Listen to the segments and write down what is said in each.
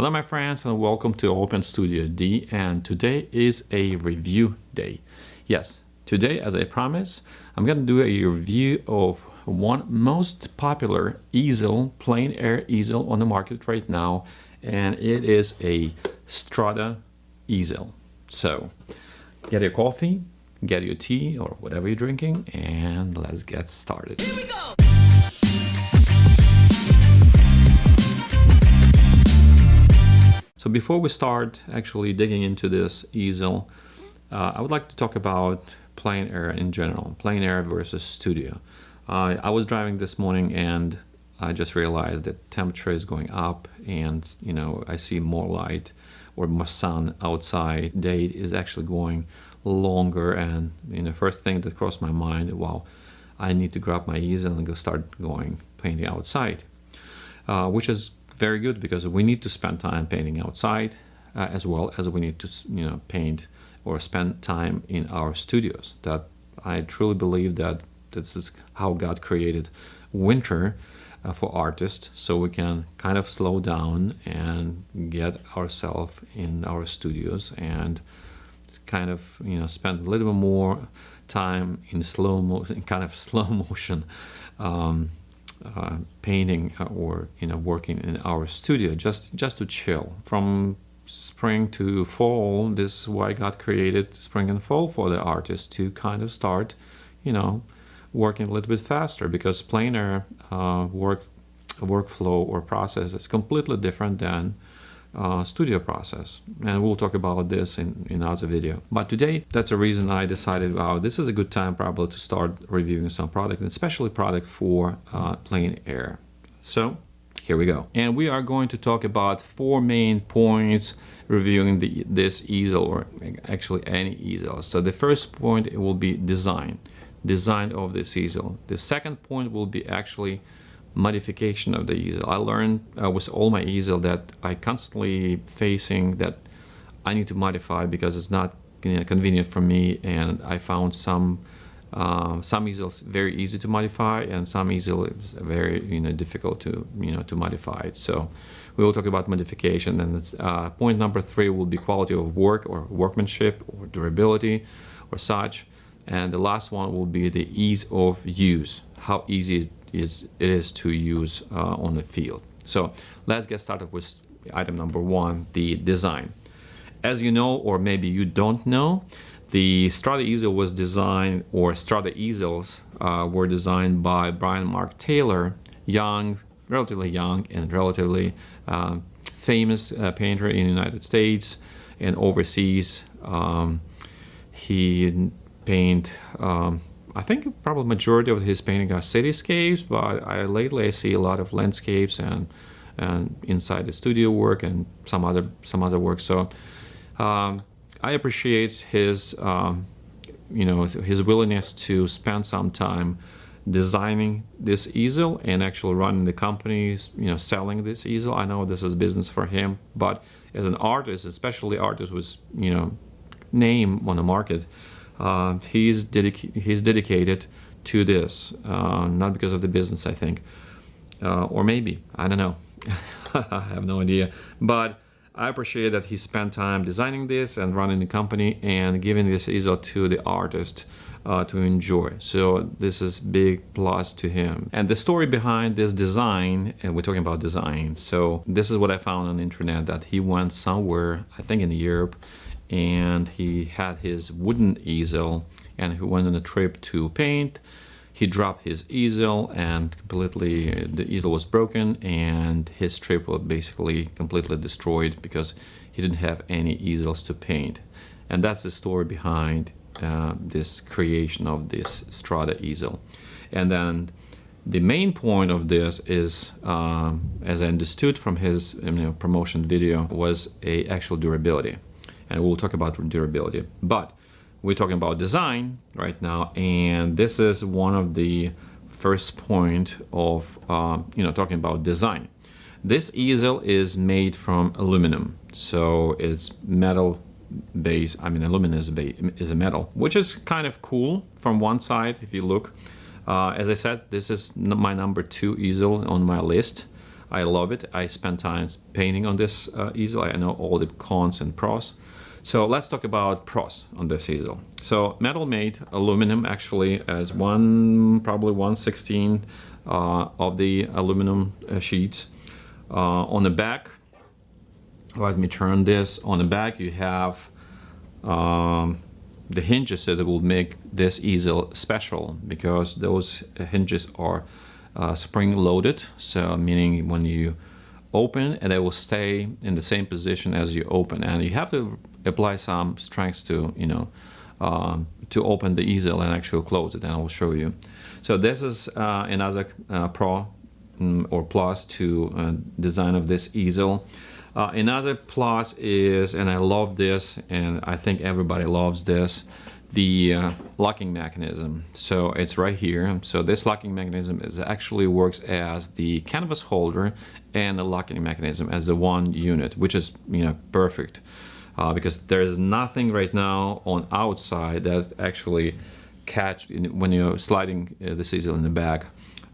Hello my friends and welcome to Open Studio D and today is a review day. Yes, today as I promised I'm gonna do a review of one most popular easel, plein air easel on the market right now and it is a Strada easel. So get your coffee, get your tea or whatever you're drinking and let's get started. So before we start actually digging into this easel, uh, I would like to talk about plein air in general, plein air versus studio. Uh, I was driving this morning and I just realized that temperature is going up and you know I see more light or more sun outside. Day is actually going longer and you know first thing that crossed my mind, wow, I need to grab my easel and go start going painting outside, uh, which is very good because we need to spend time painting outside uh, as well as we need to you know paint or spend time in our studios. That I truly believe that this is how God created winter uh, for artists so we can kind of slow down and get ourselves in our studios and kind of you know spend a little bit more time in slow motion kind of slow motion um, uh, painting uh, or you know working in our studio just just to chill. From spring to fall this is why God created spring and fall for the artist to kind of start you know working a little bit faster because plein air uh, work workflow or process is completely different than uh, studio process. And we'll talk about this in, in another video. But today that's a reason I decided wow this is a good time probably to start reviewing some product and especially product for uh, plein air. So here we go. And we are going to talk about four main points reviewing the, this easel or actually any easel. So the first point will be design. Design of this easel. The second point will be actually modification of the easel. I learned uh, with all my easel that I constantly facing that I need to modify because it's not you know, convenient for me and I found some uh, some easels very easy to modify and some easel is very you know difficult to you know to modify. It so we will talk about modification and uh, point number three will be quality of work or workmanship or durability or such. And the last one will be the ease of use. How easy is it is to use uh, on the field. So let's get started with item number one, the design. As you know, or maybe you don't know, the Strada easel was designed, or Strada easels uh, were designed by Brian Mark Taylor, young, relatively young and relatively uh, famous uh, painter in the United States and overseas. Um, he painted um, I think probably majority of his painting are cityscapes, but I, lately I see a lot of landscapes and and inside the studio work and some other some other work. So um, I appreciate his um, you know his willingness to spend some time designing this easel and actually running the company, you know, selling this easel. I know this is business for him, but as an artist, especially artist with you know name on the market uh, he's, dedica he's dedicated to this, uh, not because of the business, I think. Uh, or maybe, I don't know. I have no idea. But I appreciate that he spent time designing this and running the company and giving this easel to the artist uh, to enjoy. So this is big plus to him. And the story behind this design, and we're talking about design. So this is what I found on the internet that he went somewhere, I think in Europe, and he had his wooden easel and he went on a trip to paint. He dropped his easel and completely the easel was broken and his trip was basically completely destroyed because he didn't have any easels to paint. And that's the story behind uh, this creation of this Strada easel. And then the main point of this is, um, as I understood from his you know, promotion video, was a actual durability and we'll talk about durability. But we're talking about design right now, and this is one of the first point of uh, you know talking about design. This easel is made from aluminum, so it's metal base. I mean, aluminum is a, is a metal, which is kind of cool from one side if you look. Uh, as I said, this is my number two easel on my list. I love it. I spend time painting on this uh, easel. I know all the cons and pros. So let's talk about pros on this easel. So metal made aluminum actually as one probably 116 uh, of the aluminum uh, sheets. Uh, on the back, let me turn this. On the back you have um, the hinges that will make this easel special because those hinges are uh, spring loaded. So meaning when you open and they will stay in the same position as you open and you have to apply some strength to you know um, to open the easel and actually close it and I will show you. So this is uh, another uh, pro um, or plus to uh, design of this easel. Uh, another plus is and I love this and I think everybody loves this the uh, locking mechanism. So it's right here. So this locking mechanism is actually works as the canvas holder and the locking mechanism as the one unit which is you know perfect uh, because there's nothing right now on outside that actually catch in, when you're sliding uh, this easel in the back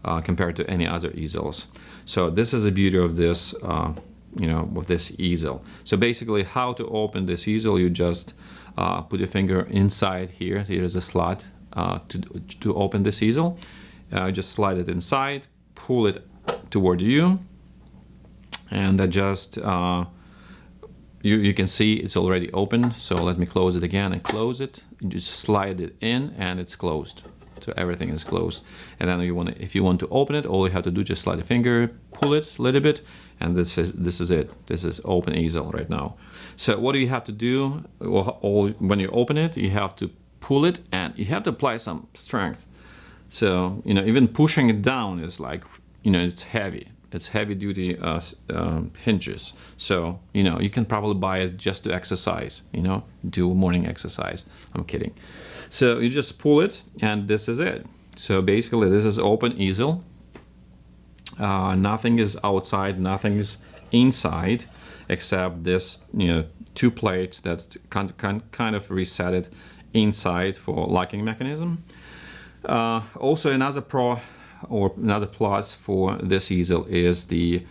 uh, compared to any other easels so this is the beauty of this uh, you know with this easel so basically how to open this easel you just uh, put your finger inside here. Here's a slot uh, to, to open this easel. Just slide it inside, pull it toward you, and adjust uh, you, you can see it's already open. So let me close it again and close it. You just slide it in and it's closed. So everything is closed. And then you want to, if you want to open it, all you have to do just slide the finger, pull it a little bit, and this is this is it this is open easel right now so what do you have to do well, when you open it you have to pull it and you have to apply some strength so you know even pushing it down is like you know it's heavy it's heavy duty uh, um, hinges. So you know you can probably buy it just to exercise you know do morning exercise. I'm kidding. So you just pull it and this is it. So basically this is open easel. Uh, nothing is outside, nothing is inside, except this, you know, two plates that kind, kind, kind of reset it inside for locking mechanism. Uh, also another pro or another plus for this easel is the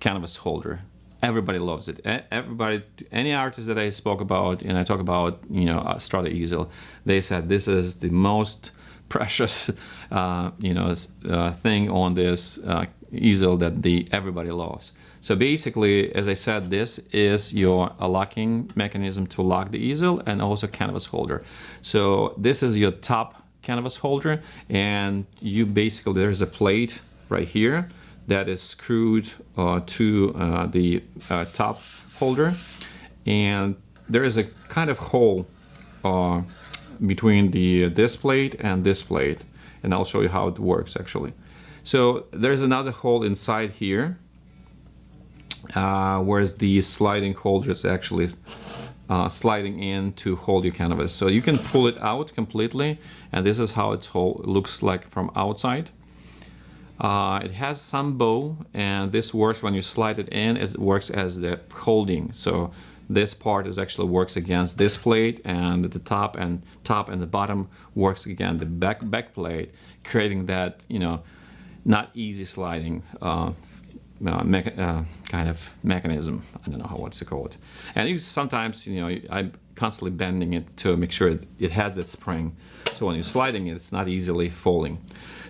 canvas holder. Everybody loves it. Everybody, any artist that I spoke about and I talk about, you know, Strada easel, they said this is the most precious, uh, you know, uh, thing on this uh, easel that the everybody loves. So basically, as I said, this is your locking mechanism to lock the easel and also canvas holder. So this is your top canvas holder and you basically, there's a plate right here that is screwed uh, to uh, the uh, top holder and there is a kind of hole uh, between the this plate and this plate and I'll show you how it works actually. So there's another hole inside here, uh, whereas the sliding holder is actually uh, sliding in to hold your canvas. So you can pull it out completely, and this is how it looks like from outside. Uh, it has some bow, and this works when you slide it in, it works as the holding. So this part is actually works against this plate and the top and top and the bottom works against the back back plate creating that you know not easy sliding uh, uh, uh, kind of mechanism. I don't know how what's it. And you sometimes, you know, I'm constantly bending it to make sure it has that spring. So when you're sliding it, it's not easily falling.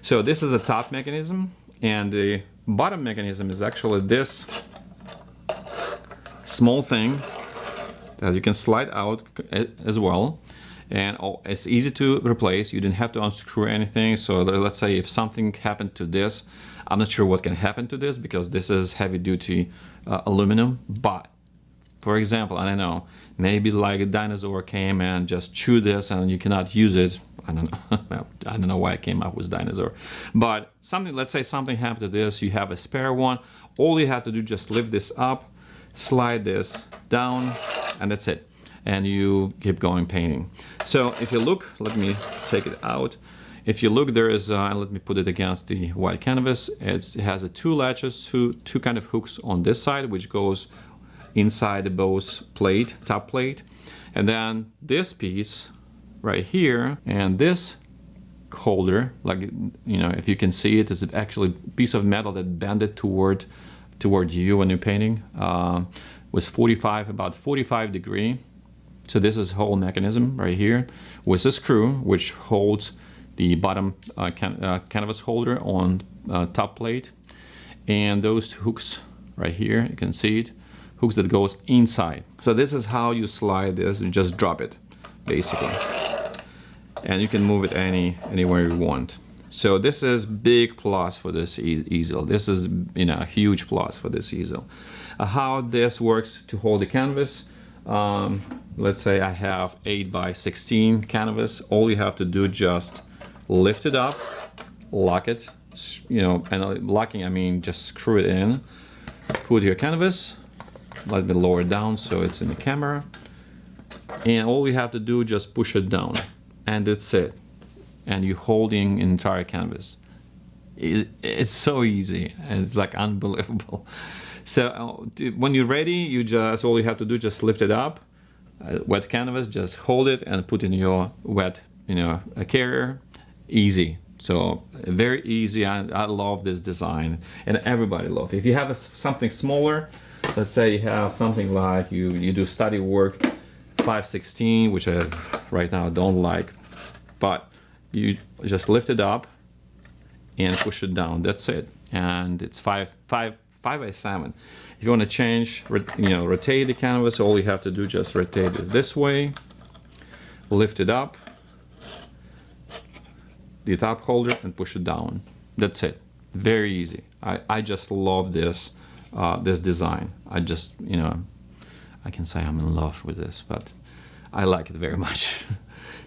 So this is a top mechanism, and the bottom mechanism is actually this small thing that you can slide out as well and it's easy to replace you didn't have to unscrew anything so let's say if something happened to this I'm not sure what can happen to this because this is heavy duty uh, aluminum but for example I don't know maybe like a dinosaur came and just chewed this and you cannot use it. I don't know. I don't know why I came up with dinosaur. But something let's say something happened to this you have a spare one. All you have to do just lift this up slide this down and that's it. And you keep going painting. So if you look, let me take it out. If you look, there is, uh, let me put it against the white canvas. It's, it has a two latches, two, two kind of hooks on this side, which goes inside the Bose plate, top plate. And then this piece right here and this holder, like, you know, if you can see it, is actually a piece of metal that bended toward toward you when you're painting um, was 45 about 45 degree so this is whole mechanism right here with a screw which holds the bottom uh, can, uh, canvas holder on uh, top plate. And those hooks right here you can see it hooks that goes inside. So this is how you slide this you just drop it basically. And you can move it any anywhere you want. So this is big plus for this easel. This is you know a huge plus for this easel. Uh, how this works to hold the canvas um, let's say I have 8 by 16 canvas. All you have to do just lift it up lock it you know and uh, locking I mean just screw it in put your canvas let me lower it down so it's in the camera and all you have to do just push it down and that's it. And you're holding entire canvas. It's so easy and it's like unbelievable. So uh, when you're ready you just all you have to do just lift it up uh, wet canvas just hold it and put in your wet you know a carrier easy. So very easy. I, I love this design and everybody love it. if you have a, something smaller let's say you have something like you you do study work 516 which I right now don't like but you just lift it up and push it down. That's it. And it's five five five by seven. If you want to change you know rotate the canvas all you have to do just rotate it this way lift it up the top holder and push it down. That's it. Very easy. I, I just love this uh, this design. I just you know I can say I'm in love with this but I like it very much.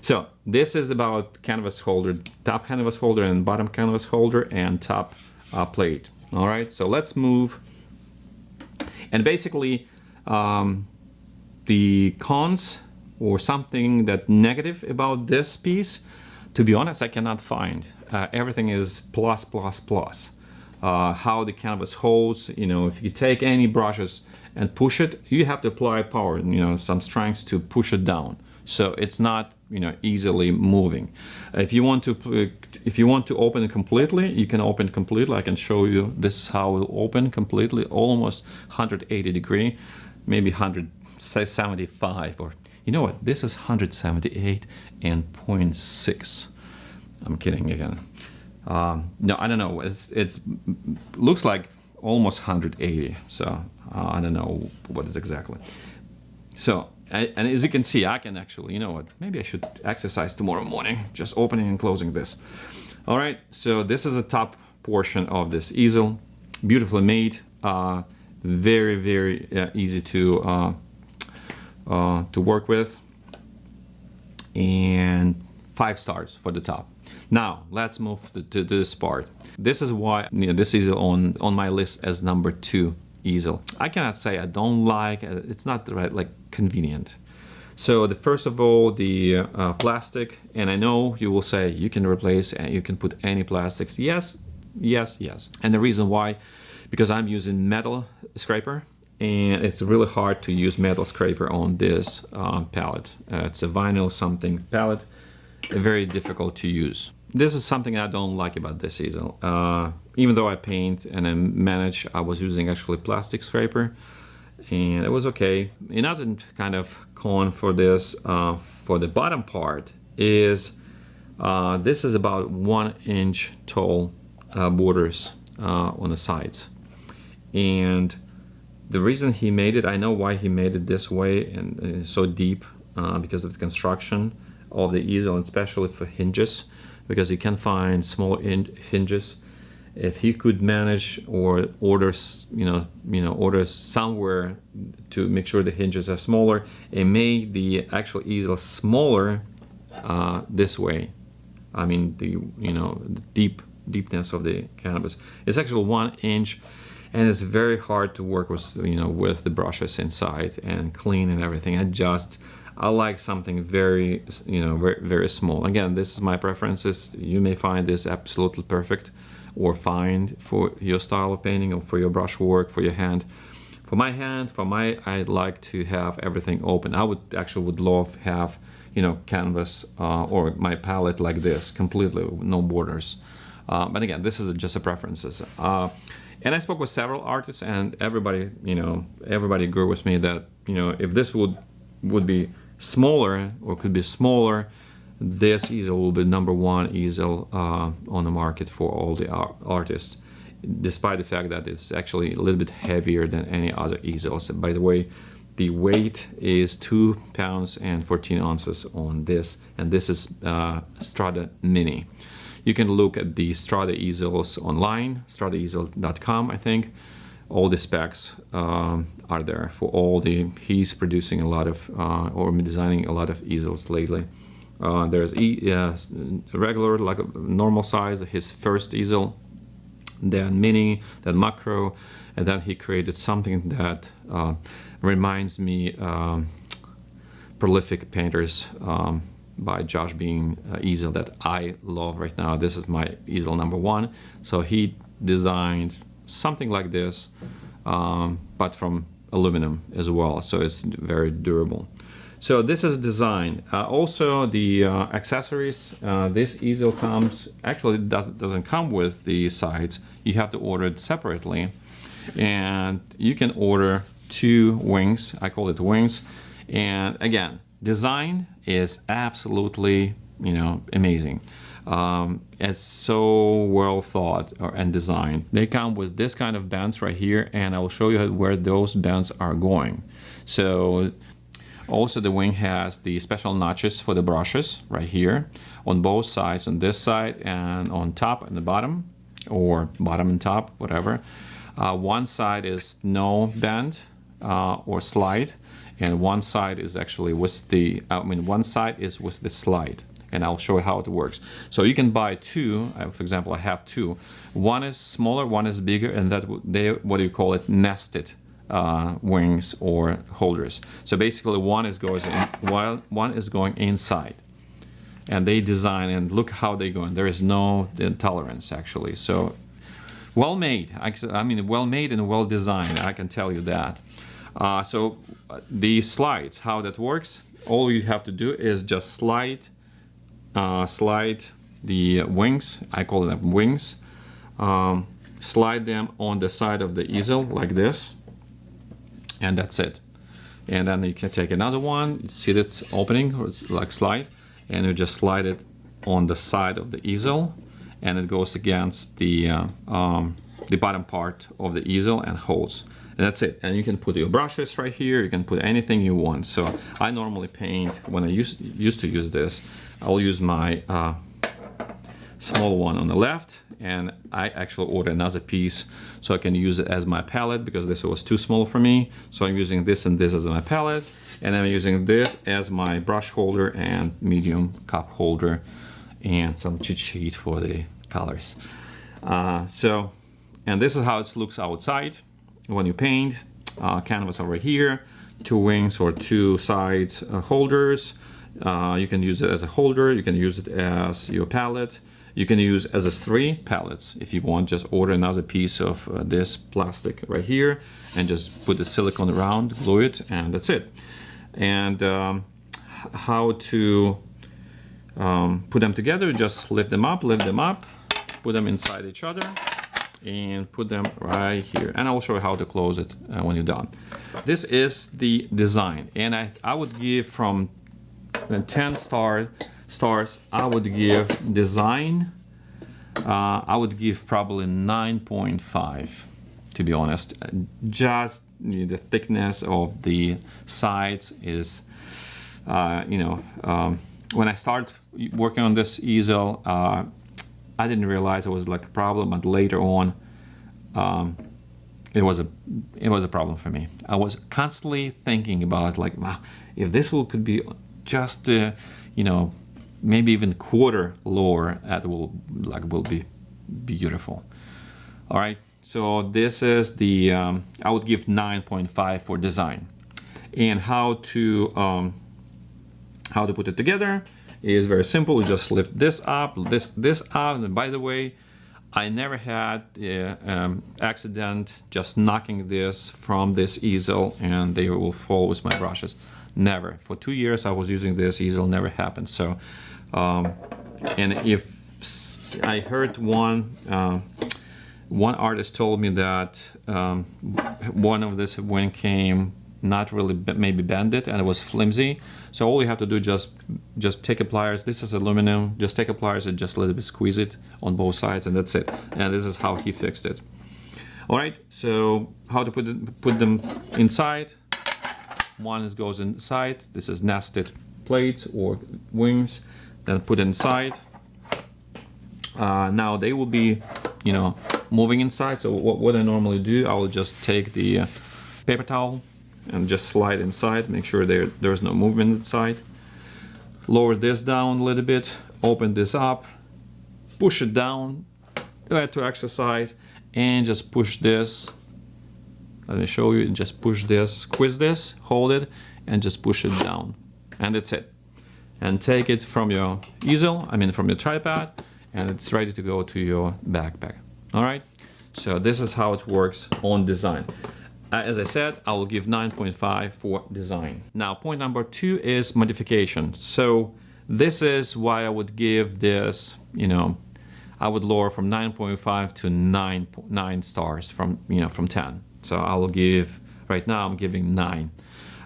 So this is about canvas holder top canvas holder and bottom canvas holder and top uh, plate. All right so let's move. And basically um, the cons or something that negative about this piece to be honest, I cannot find. Uh, everything is plus, plus, plus. Uh, how the canvas holds, you know, if you take any brushes and push it, you have to apply power, you know, some strength to push it down. So it's not, you know, easily moving. If you want to, if you want to open it completely, you can open completely. I can show you this is how it will open completely, almost 180 degree, maybe 175 or you know what? This is 178 and 0.6. I'm kidding again. Um, no, I don't know. It's it's looks like almost 180. So uh, I don't know what is exactly. So and as you can see, I can actually, you know what? Maybe I should exercise tomorrow morning, just opening and closing this. All right. So this is the top portion of this easel, beautifully made. Uh, very very uh, easy to uh, to work with and five stars for the top. Now let's move to, to, to this part. This is why you know, this is on on my list as number two easel. I cannot say I don't like uh, it's not right like convenient. So the first of all the uh, plastic and I know you will say you can replace and you can put any plastics. Yes, yes, yes. And the reason why because I'm using metal scraper and it's really hard to use metal scraper on this uh, palette. Uh, it's a vinyl something palette, very difficult to use. This is something I don't like about this easel. Uh, even though I paint and I manage, I was using actually plastic scraper and it was okay. Another kind of con for this, uh, for the bottom part is uh, this is about one inch tall uh, borders on the sides. And the reason he made it, I know why he made it this way and uh, so deep uh, because of the construction of the easel, and especially for hinges, because you can find small hinges. If he could manage or order, you know, you know, order somewhere to make sure the hinges are smaller and make the actual easel smaller uh, this way. I mean, the you know, the deep deepness of the canvas. It's actually one inch and it's very hard to work with you know with the brushes inside and clean and everything. I just I like something very you know very, very small. Again this is my preferences. You may find this absolutely perfect or fine for your style of painting or for your brush work for your hand. For my hand for my I'd like to have everything open. I would actually would love have you know canvas uh, or my palette like this completely no borders. Uh, but again this is just a preferences. Uh, And I spoke with several artists, and everybody, you know, everybody agreed with me that you know if this would would be smaller or could be smaller, this easel will be number one easel uh, on the market for all the artists, despite the fact that it's actually a little bit heavier than any other easels. By the way, the weight is two pounds and 14 ounces on this, and this is uh, Strada Mini. You can look at the Strada easels online, stradaeasel.com, I think. All the specs um, are there for all the. He's producing a lot of, uh, or designing a lot of easels lately. Uh, there's uh, regular, like a normal size, his first easel, then mini, then macro, and then he created something that uh, reminds me um, prolific painters um, by Josh Bean uh, easel that I love right now. This is my easel number one. So he designed something like this, um, but from aluminum as well. So it's very durable. So this is design. Uh, also the uh, accessories, uh, this easel comes, actually doesn't, doesn't come with the sides. You have to order it separately. And you can order two wings, I call it wings. And again, design is absolutely, you know, amazing. Um, it's so well thought and designed. They come with this kind of bends right here and I will show you where those bends are going. So also the wing has the special notches for the brushes right here on both sides, on this side and on top and the bottom or bottom and top, whatever. Uh, one side is no bend uh, or slide and one side is actually with the I mean one side is with the slide and I'll show you how it works. So you can buy two uh, for example I have two. One is smaller one is bigger and that they what do you call it nested uh, wings or holders. So basically one is going in, while one is going inside. And they design and look how they go and there is no tolerance actually. So well made. I mean well made and well designed. I can tell you that uh, so the slides, how that works, all you have to do is just slide, uh, slide the wings, I call them wings, um, slide them on the side of the easel like this, and that's it. And then you can take another one, see that's opening, or it's like slide, and you just slide it on the side of the easel, and it goes against the, uh, um, the bottom part of the easel and holds that's it. And you can put your brushes right here. You can put anything you want. So I normally paint when I used used to use this. I'll use my uh, small one on the left and I actually ordered another piece so I can use it as my palette because this was too small for me. So I'm using this and this as my palette and I'm using this as my brush holder and medium cup holder and some cheat sheet for the colors. Uh, so and this is how it looks outside when you paint uh, canvas over here two wings or two sides uh, holders. Uh, you can use it as a holder you can use it as your palette. You can use as a three palettes if you want. Just order another piece of uh, this plastic right here and just put the silicone around glue it and that's it. And um, how to um, put them together just lift them up lift them up put them inside each other and put them right here. And I will show you how to close it uh, when you're done. This is the design and I, I would give from 10 star stars I would give design uh, I would give probably 9.5 to be honest. Just the thickness of the sides is uh, you know um, when I start working on this easel uh, I didn't realize it was like a problem, but later on, um, it was a it was a problem for me. I was constantly thinking about like, wow, if this will could be just uh, you know maybe even quarter lower, that will like will be beautiful. All right, so this is the um, I would give 9.5 for design, and how to um, how to put it together is very simple. You just lift this up, this this up. And by the way, I never had an um, accident just knocking this from this easel and they will fall with my brushes. Never. For two years I was using this easel, never happened. So, um, and if I heard one uh, one artist told me that um, one of this when came not really maybe bended and it was flimsy. So all you have to do just just take a pliers. This is aluminum. Just take a pliers and just a little bit squeeze it on both sides and that's it. And this is how he fixed it. All right so how to put it put them inside? One goes inside. This is nested plates or wings. Then put inside. Uh, now they will be you know moving inside. So what, what I normally do I will just take the uh, paper towel and just slide inside make sure there there's no movement inside. Lower this down a little bit open this up push it down to exercise and just push this. Let me show you just push this squeeze this hold it and just push it down and that's it. And take it from your easel I mean from your tripod and it's ready to go to your backpack. All right? So this is how it works on design as I said, I will give 9.5 for design. Now, point number two is modification. So this is why I would give this, you know, I would lower from 9.5 to 9, 9 stars from, you know, from 10. So I will give, right now I'm giving 9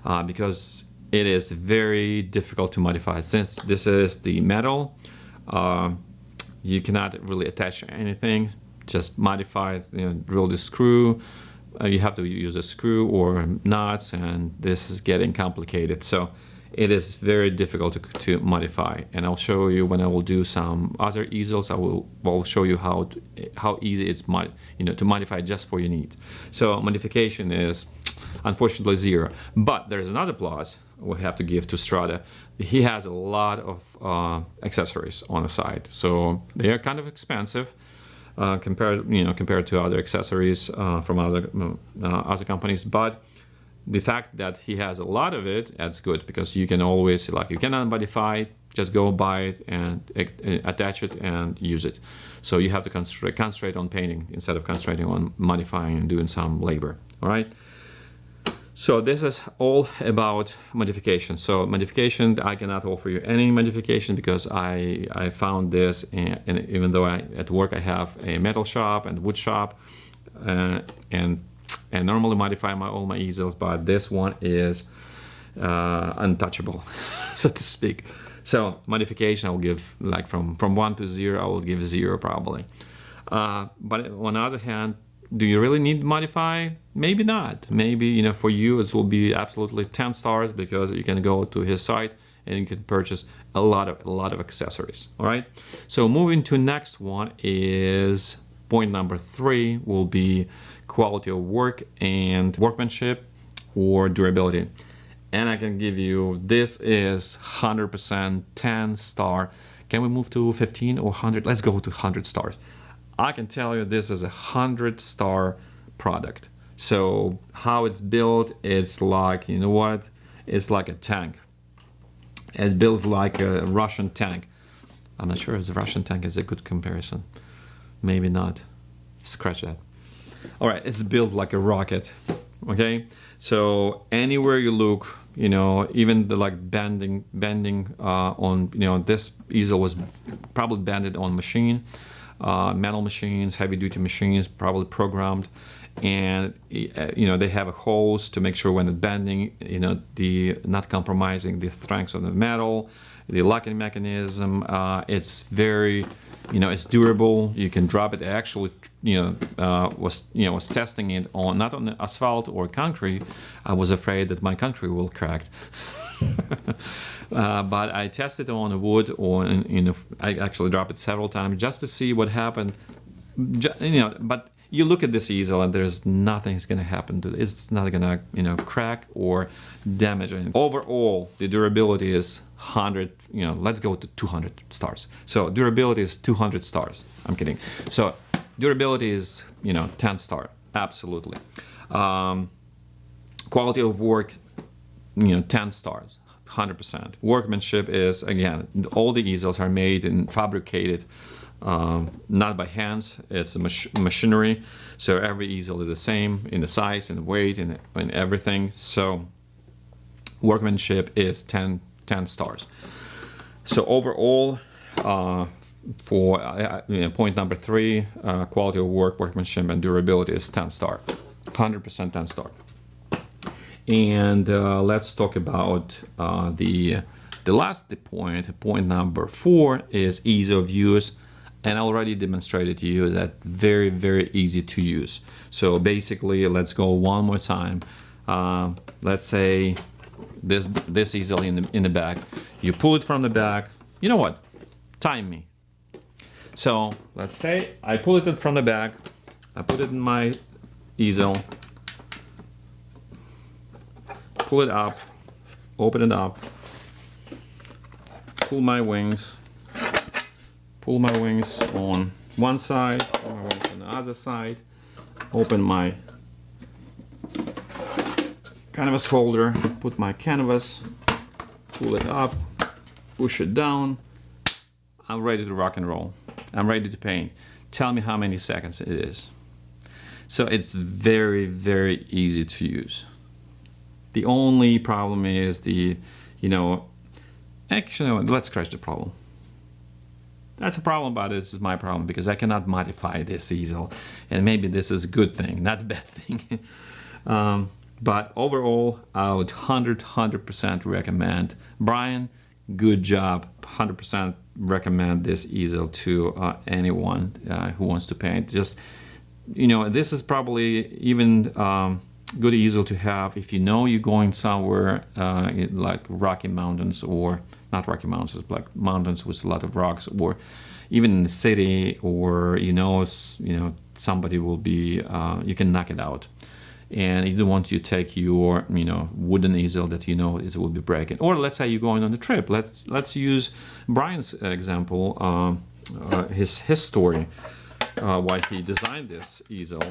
uh, because it is very difficult to modify. Since this is the metal, uh, you cannot really attach anything, just modify, you know, drill the screw, uh, you have to use a screw or nuts and this is getting complicated. So it is very difficult to, to modify. And I'll show you when I will do some other easels I will, will show you how to, how easy it's mod, you know to modify just for your needs. So modification is unfortunately zero. But there's another plus we have to give to Strada. He has a lot of uh, accessories on the side. So they are kind of expensive uh, compared you know compared to other accessories uh, from other uh, other companies. But the fact that he has a lot of it that's good because you can always like you cannot modify it just go buy it and attach it and use it. So you have to concentrate, concentrate on painting instead of concentrating on modifying and doing some labor. All right so this is all about modification. So modification, I cannot offer you any modification because I, I found this, and, and even though I, at work I have a metal shop and wood shop, uh, and and normally modify my all my easels, but this one is uh, untouchable, so to speak. So modification, I will give like from from one to zero, I will give zero probably. Uh, but on the other hand, do you really need modify? Maybe not. Maybe you know for you it will be absolutely 10 stars because you can go to his site and you can purchase a lot of a lot of accessories all right? So moving to next one is point number three will be quality of work and workmanship or durability. And I can give you this is 100% 10 star. Can we move to 15 or 100 let's go to 100 stars I can tell you this is a hundred star product. So how it's built, it's like, you know what? It's like a tank. It builds like a Russian tank. I'm not sure if the Russian tank is a good comparison. Maybe not. Scratch that. All right, it's built like a rocket. Okay, so anywhere you look, you know, even the like bending, bending uh, on, you know, this easel was probably bended on machine uh, metal machines, heavy duty machines, probably programmed. And uh, you know they have a holes to make sure when it's bending, you know, the not compromising the strength of the metal, the locking mechanism. Uh, it's very, you know, it's durable. You can drop it. Actually, you know, uh, was you know was testing it on not on asphalt or concrete. I was afraid that my concrete will crack. Uh, but I tested on wood or in, in a, I actually dropped it several times just to see what happened. you know, but you look at this easel and there's nothing's gonna happen to it. It's not gonna you know crack or damage anything. Overall, the durability is 100. You know, let's go to 200 stars. So durability is 200 stars. I'm kidding. So durability is you know 10 star. Absolutely. Um, quality of work, you know, 10 stars. 100%. Workmanship is, again, all the easels are made and fabricated um, not by hands, it's mach machinery. So every easel is the same in the size and the weight and, and everything. So workmanship is 10, 10 stars. So overall, uh, for uh, know, point number three, uh, quality of work, workmanship, and durability is 10 star, 100% 10 star. And uh, let's talk about uh, the the last point. Point number four is ease of use, and I already demonstrated to you that very very easy to use. So basically, let's go one more time. Uh, let's say this this easily in the in the back. You pull it from the back. You know what? Time me. So let's say I pull it from the back. I put it in my easel. Pull it up. Open it up. Pull my wings. Pull my wings on one side. Pull my wings on the other side. Open my canvas holder, put my canvas, pull it up, push it down. I'm ready to rock and roll. I'm ready to paint. Tell me how many seconds it is. So it's very, very easy to use. The only problem is the, you know, actually, let's scratch the problem. That's a problem it. This is my problem because I cannot modify this easel. And maybe this is a good thing, not a bad thing. um, but overall, I would 100, 100% recommend. Brian, good job. 100% recommend this easel to uh, anyone uh, who wants to paint. Just, you know, this is probably even um, good easel to have. If you know you're going somewhere uh, like Rocky Mountains or not Rocky Mountains, but like mountains with a lot of rocks or even in the city or, you know, you know, somebody will be, uh, you can knock it out. And you don't want to take your you know wooden easel that you know it will be breaking or let's say you're going on a trip let's let's use Brian's example um, uh, his his story uh, why he designed this easel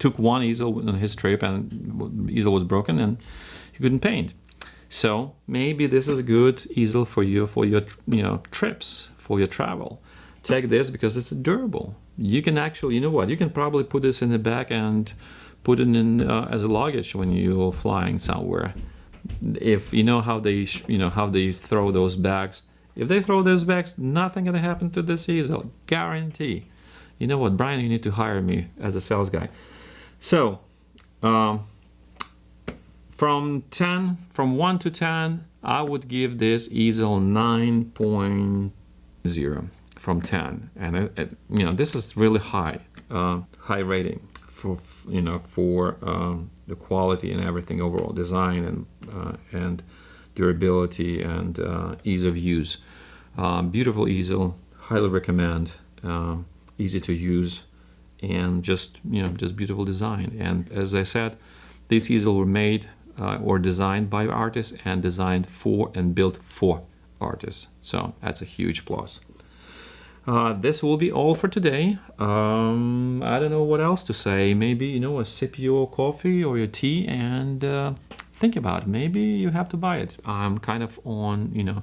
took one easel on his trip and easel was broken and he couldn't paint so maybe this is a good easel for you for your you know trips for your travel take this because it's durable you can actually you know what you can probably put this in the back and put it in uh, as a luggage when you're flying somewhere. If you know how they, you know how they throw those bags. If they throw those bags, nothing gonna happen to this easel, guarantee. You know what, Brian? You need to hire me as a sales guy. So, um, from 10, from 1 to 10, I would give this easel 9.0 from 10. And, it, it, you know, this is really high, uh, high rating for you know for um, the quality and everything overall design and uh, and durability and uh, ease of use um, beautiful easel highly recommend um, easy to use and just you know just beautiful design and as I said these easels were made uh, or designed by artists and designed for and built for artists so that's a huge plus uh, this will be all for today. Um, I don't know what else to say. Maybe, you know, a sip your coffee or your tea and uh, think about it. Maybe you have to buy it. I'm kind of on, you know,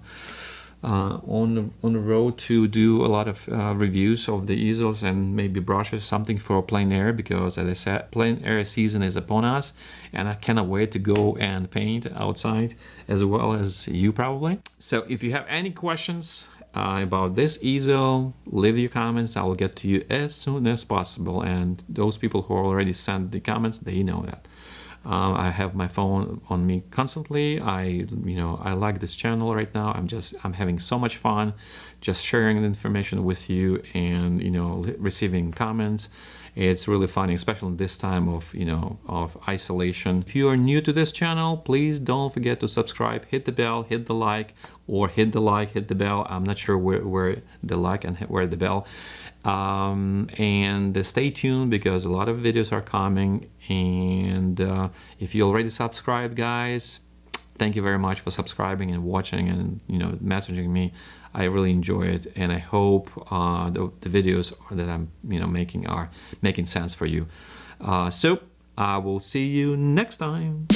uh, on, the, on the road to do a lot of uh, reviews of the easels and maybe brushes, something for plein air because as I said, plein air season is upon us and I cannot wait to go and paint outside as well as you probably. So if you have any questions, uh, about this easel, leave your comments. I will get to you as soon as possible. And those people who already sent the comments, they know that. Uh, I have my phone on me constantly. I, you know, I like this channel right now. I'm just, I'm having so much fun just sharing the information with you and, you know, receiving comments. It's really funny, especially in this time of, you know, of isolation. If you are new to this channel, please don't forget to subscribe, hit the bell, hit the like, or hit the like, hit the bell. I'm not sure where, where the like and where the bell. Um, and uh, stay tuned because a lot of videos are coming. And uh, if you already subscribed, guys, thank you very much for subscribing and watching and you know messaging me. I really enjoy it. And I hope uh, the, the, videos that I'm you know making are making sense for you. Uh, so I will see you next time